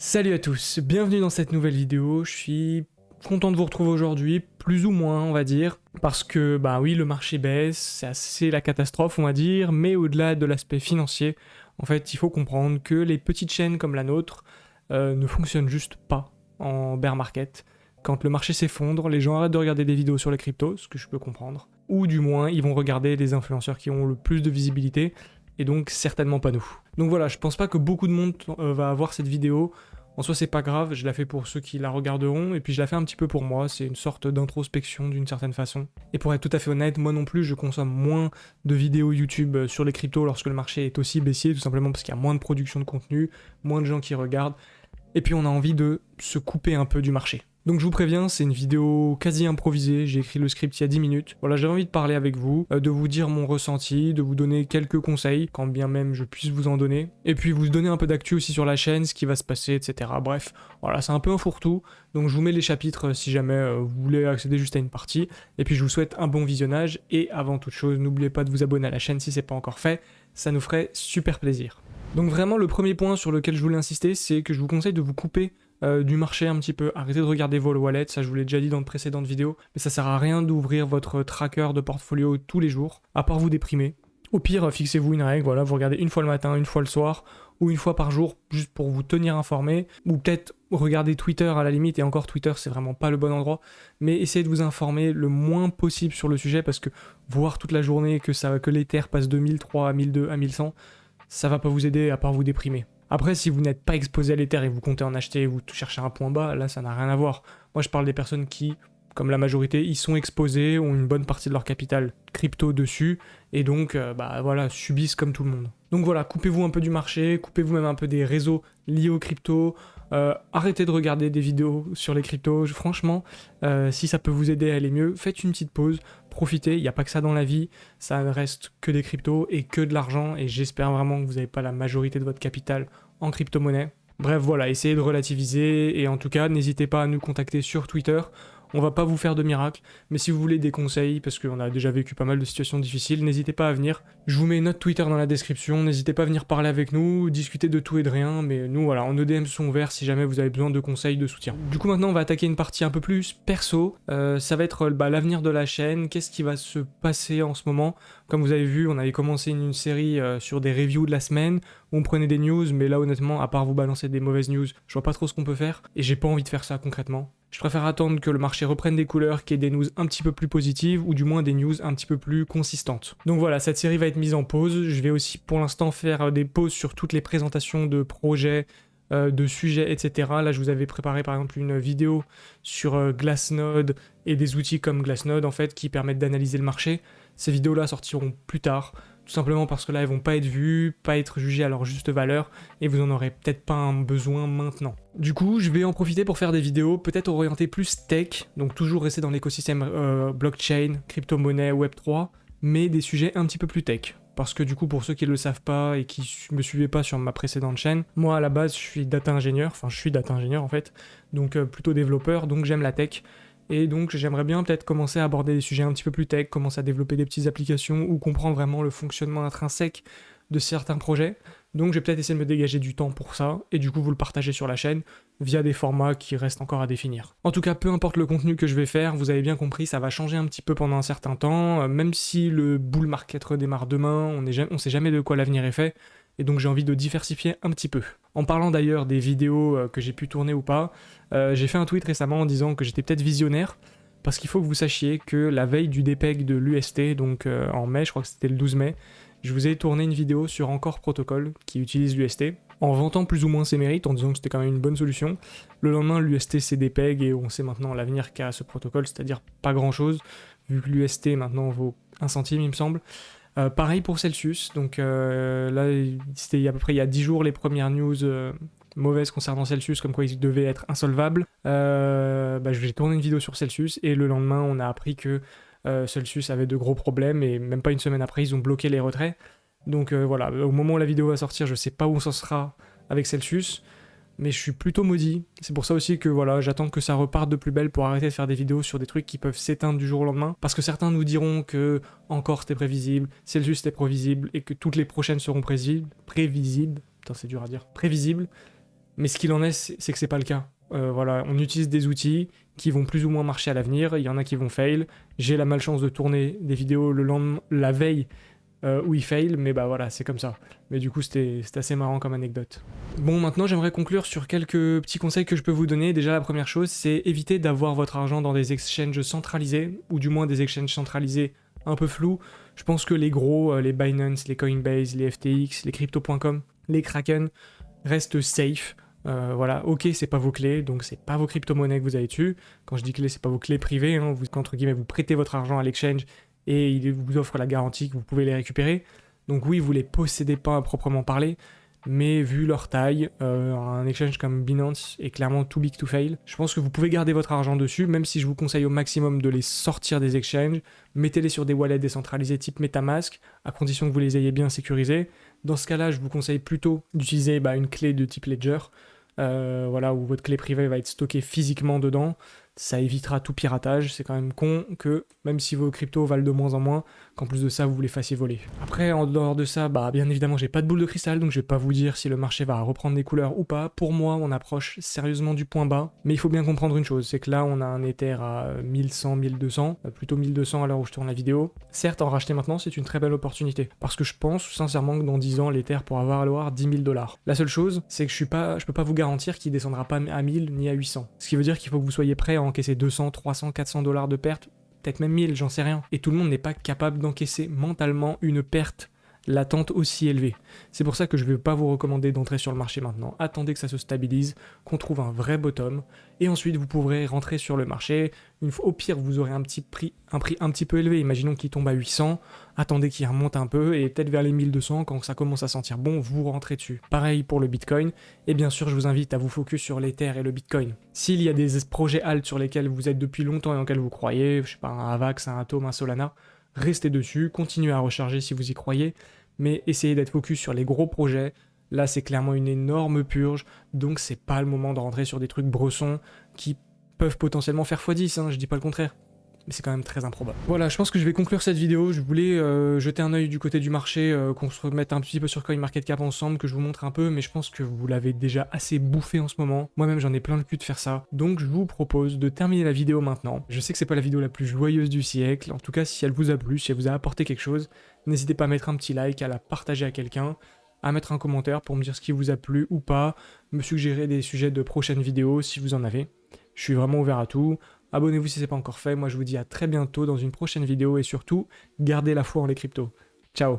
Salut à tous, bienvenue dans cette nouvelle vidéo, je suis content de vous retrouver aujourd'hui, plus ou moins on va dire, parce que bah oui le marché baisse, c'est assez la catastrophe on va dire, mais au-delà de l'aspect financier, en fait il faut comprendre que les petites chaînes comme la nôtre euh, ne fonctionnent juste pas en bear market. Quand le marché s'effondre, les gens arrêtent de regarder des vidéos sur les cryptos, ce que je peux comprendre, ou du moins ils vont regarder les influenceurs qui ont le plus de visibilité, et donc certainement pas nous. Donc voilà, je pense pas que beaucoup de monde euh, va avoir cette vidéo. En soi, c'est pas grave, je la fais pour ceux qui la regarderont, et puis je la fais un petit peu pour moi, c'est une sorte d'introspection d'une certaine façon. Et pour être tout à fait honnête, moi non plus, je consomme moins de vidéos YouTube euh, sur les cryptos lorsque le marché est aussi baissier, tout simplement parce qu'il y a moins de production de contenu, moins de gens qui regardent, et puis on a envie de se couper un peu du marché. Donc je vous préviens, c'est une vidéo quasi improvisée, j'ai écrit le script il y a 10 minutes. Voilà, j'avais envie de parler avec vous, euh, de vous dire mon ressenti, de vous donner quelques conseils, quand bien même je puisse vous en donner. Et puis vous donner un peu d'actu aussi sur la chaîne, ce qui va se passer, etc. Bref, voilà, c'est un peu un fourre-tout. Donc je vous mets les chapitres euh, si jamais euh, vous voulez accéder juste à une partie. Et puis je vous souhaite un bon visionnage. Et avant toute chose, n'oubliez pas de vous abonner à la chaîne si c'est pas encore fait, ça nous ferait super plaisir. Donc vraiment le premier point sur lequel je voulais insister, c'est que je vous conseille de vous couper euh, du marché un petit peu. Arrêtez de regarder vos wallets, ça je vous l'ai déjà dit dans de précédentes vidéos, mais ça sert à rien d'ouvrir votre tracker de portfolio tous les jours, à part vous déprimer. Au pire, fixez-vous une règle, voilà, vous regardez une fois le matin, une fois le soir, ou une fois par jour, juste pour vous tenir informé, ou peut-être regarder Twitter à la limite, et encore Twitter c'est vraiment pas le bon endroit, mais essayez de vous informer le moins possible sur le sujet, parce que voir toute la journée que, ça, que l'Ether passe de 1003 à 1002 à 1100, ça va pas vous aider à part vous déprimer. Après, si vous n'êtes pas exposé à l'Ether et vous comptez en acheter, vous cherchez un point bas, là ça n'a rien à voir. Moi je parle des personnes qui, comme la majorité, ils sont exposés, ont une bonne partie de leur capital crypto dessus, et donc euh, bah voilà, subissent comme tout le monde. Donc voilà, coupez-vous un peu du marché, coupez-vous même un peu des réseaux liés aux cryptos, euh, arrêtez de regarder des vidéos sur les cryptos, franchement, euh, si ça peut vous aider à aller mieux, faites une petite pause, profitez, il n'y a pas que ça dans la vie, ça ne reste que des cryptos et que de l'argent, et j'espère vraiment que vous n'avez pas la majorité de votre capital en crypto-monnaie. Bref, voilà, essayez de relativiser, et en tout cas, n'hésitez pas à nous contacter sur Twitter, on va pas vous faire de miracles, mais si vous voulez des conseils, parce qu'on a déjà vécu pas mal de situations difficiles, n'hésitez pas à venir. Je vous mets notre Twitter dans la description, n'hésitez pas à venir parler avec nous, discuter de tout et de rien, mais nous voilà, en EDM sont ouverts si jamais vous avez besoin de conseils, de soutien. Du coup maintenant on va attaquer une partie un peu plus perso, euh, ça va être bah, l'avenir de la chaîne, qu'est-ce qui va se passer en ce moment? Comme vous avez vu, on avait commencé une, série euh, sur des reviews de la semaine, où on prenait des news, mais là honnêtement, à part vous balancer des mauvaises news, je vois pas trop ce qu'on peut faire, et j'ai pas envie de faire ça concrètement. Je préfère attendre que le marché reprenne des couleurs, qu'il y ait des news un petit peu plus positives, ou du moins des news un petit peu plus consistantes. Donc voilà, cette série va être mise en pause. Je vais aussi pour l'instant faire euh, des pauses sur toutes les présentations de projets, euh, de sujets, etc. Là, je vous avais préparé par exemple une vidéo sur euh, Glassnode et des outils comme Glassnode en fait qui permettent d'analyser le marché. Ces vidéos-là sortiront plus tard tout simplement parce que là elles vont pas être vues, pas être jugées à leur juste valeur, et vous en aurez peut-être pas un besoin maintenant. Du coup, je vais en profiter pour faire des vidéos peut-être orientées plus tech, donc toujours rester dans l'écosystème euh, blockchain, crypto-monnaie, web3, mais des sujets un petit peu plus tech. Parce que du coup, pour ceux qui ne le savent pas et qui me suivaient pas sur ma précédente chaîne, moi à la base je suis data ingénieur, enfin je suis data ingénieur en fait, donc euh, plutôt développeur, donc j'aime la tech. Et donc j'aimerais bien peut-être commencer à aborder des sujets un petit peu plus tech, commencer à développer des petites applications ou comprendre vraiment le fonctionnement intrinsèque de certains projets. Donc je vais peut-être essayer de me dégager du temps pour ça, et du coup vous le partagez sur la chaîne, via des formats qui restent encore à définir. En tout cas, peu importe le contenu que je vais faire, vous avez bien compris, ça va changer un petit peu pendant un certain temps, euh, même si le bull market redémarre demain, on ne sait jamais de quoi l'avenir est fait, et donc j'ai envie de diversifier un petit peu. En parlant d'ailleurs des vidéos euh, que j'ai pu tourner ou pas, euh, j'ai fait un tweet récemment en disant que j'étais peut-être visionnaire, parce qu'il faut que vous sachiez que la veille du DPEG de l'UST, donc euh, en mai, je crois que c'était le 12 mai, je vous ai tourné une vidéo sur Encore Protocol qui utilise l'UST, en vantant plus ou moins ses mérites, en disant que c'était quand même une bonne solution. Le lendemain, l'UST s'est dépeg et on sait maintenant l'avenir qu'a ce protocole, c'est-à-dire pas grand-chose, vu que l'UST maintenant vaut 1 centime, il me semble. Euh, pareil pour Celsius, donc euh, là c'était à peu près il y a 10 jours les premières news euh, mauvaises concernant Celsius, comme quoi il devait être insolvable. Bah, j'ai tourné une vidéo sur Celsius et le lendemain on a appris que Celsius avait de gros problèmes et même pas une semaine après ils ont bloqué les retraits. Donc voilà, au moment où la vidéo va sortir, je sais pas où ça sera avec Celsius mais je suis plutôt maudit. C'est pour ça aussi que voilà, j'attends que ça reparte de plus belle pour arrêter de faire des vidéos sur des trucs qui peuvent s'éteindre du jour au lendemain. Parce que certains nous diront que encore c'était prévisible, Celsius c'était prévisible, et que toutes les prochaines seront prévisibles. Prévisibles. Putain, c'est dur à dire. Prévisibles. Mais ce qu'il en est, c'est que c'est pas le cas. Euh, voilà, on utilise des outils qui vont plus ou moins marcher à l'avenir. Il y en a qui vont fail. J'ai la malchance de tourner des vidéos le lendemain, la veille euh, où il fail, mais bah voilà, c'est comme ça. Mais du coup, c'était assez marrant comme anecdote. Bon, maintenant, j'aimerais conclure sur quelques petits conseils que je peux vous donner. Déjà, la première chose, c'est éviter d'avoir votre argent dans des exchanges centralisés, ou du moins des exchanges centralisés un peu flous. Je pense que les gros, euh, les Binance, les Coinbase, les FTX, les Crypto.com, les Kraken, restent safe. Euh, voilà, ok, c'est pas vos clés, donc c'est pas vos crypto-monnaies que vous avez dessus. Quand je dis clés, c'est pas vos clés privées, hein, vous, entre guillemets, vous prêtez votre argent à l'exchange et il vous offre la garantie que vous pouvez les récupérer. Donc oui, vous les possédez pas à proprement parler, mais vu leur taille, euh, un exchange comme Binance est clairement too big to fail. Je pense que vous pouvez garder votre argent dessus, même si je vous conseille au maximum de les sortir des exchanges, mettez-les sur des wallets décentralisés type Metamask, à condition que vous les ayez bien sécurisés. Dans ce cas-là, je vous conseille plutôt d'utiliser bah, une clé de type Ledger, euh, voilà, où votre clé privée va être stockée physiquement dedans. Ça évitera tout piratage. C'est quand même con que, même si vos cryptos valent de moins en moins, qu'en plus de ça, vous les fassiez voler. Après, en dehors de ça, bah, bien évidemment, j'ai pas de boule de cristal, donc je vais pas vous dire si le marché va reprendre des couleurs ou pas. Pour moi, on approche sérieusement du point bas. Mais il faut bien comprendre une chose, c'est que là, on a un Ether à 1100, 1200, euh, plutôt 1200 à l'heure où je tourne la vidéo. Certes, en racheter maintenant, c'est une très belle opportunité. Parce que je pense sincèrement que dans 10 ans, l'Ether pourra valoir 10 000 dollars. La seule chose, c'est que je suis pas, je peux pas vous garantir qu'il descendra pas à 1000 ni à 800. Ce qui veut dire qu'il faut que vous soyez prêt à encaisser 200, 300, 400 dollars de perte, peut-être même 1000, j'en sais rien. Et tout le monde n'est pas capable d'encaisser mentalement une perte latente aussi élevée. C'est pour ça que je ne vais pas vous recommander d'entrer sur le marché maintenant. Attendez que ça se stabilise, qu'on trouve un vrai bottom, et ensuite vous pourrez rentrer sur le marché. Une fois, au pire, vous aurez un petit prix, un prix un petit peu élevé. Imaginons qu'il tombe à 800, attendez qu'il remonte un peu, et peut-être vers les 1200, quand ça commence à sentir bon, vous rentrez dessus. Pareil pour le Bitcoin, et bien sûr, je vous invite à vous focus sur l'Ether et le Bitcoin. S'il y a des projets alt sur lesquels vous êtes depuis longtemps et en lesquels vous croyez, je sais pas, un Avax, un Atom, un Solana, restez dessus, continuez à recharger si vous y croyez, mais essayez d'être focus sur les gros projets. Là, c'est clairement une énorme purge, donc c'est pas le moment de rentrer sur des trucs bressons qui peuvent potentiellement faire x10, hein, je dis pas le contraire mais c'est quand même très improbable. Voilà, je pense que je vais conclure cette vidéo. Je voulais euh, jeter un œil du côté du marché, euh, qu'on se remette un petit peu sur CoinMarketCap ensemble, que je vous montre un peu, mais je pense que vous l'avez déjà assez bouffé en ce moment. Moi-même, j'en ai plein le cul de faire ça. Donc, je vous propose de terminer la vidéo maintenant. Je sais que c'est pas la vidéo la plus joyeuse du siècle. En tout cas, si elle vous a plu, si elle vous a apporté quelque chose, n'hésitez pas à mettre un petit like, à la partager à quelqu'un à mettre un commentaire pour me dire ce qui vous a plu ou pas, me suggérer des sujets de prochaines vidéos si vous en avez. Je suis vraiment ouvert à tout. Abonnez-vous si ce n'est pas encore fait. Moi, je vous dis à très bientôt dans une prochaine vidéo et surtout, gardez la foi en les cryptos. Ciao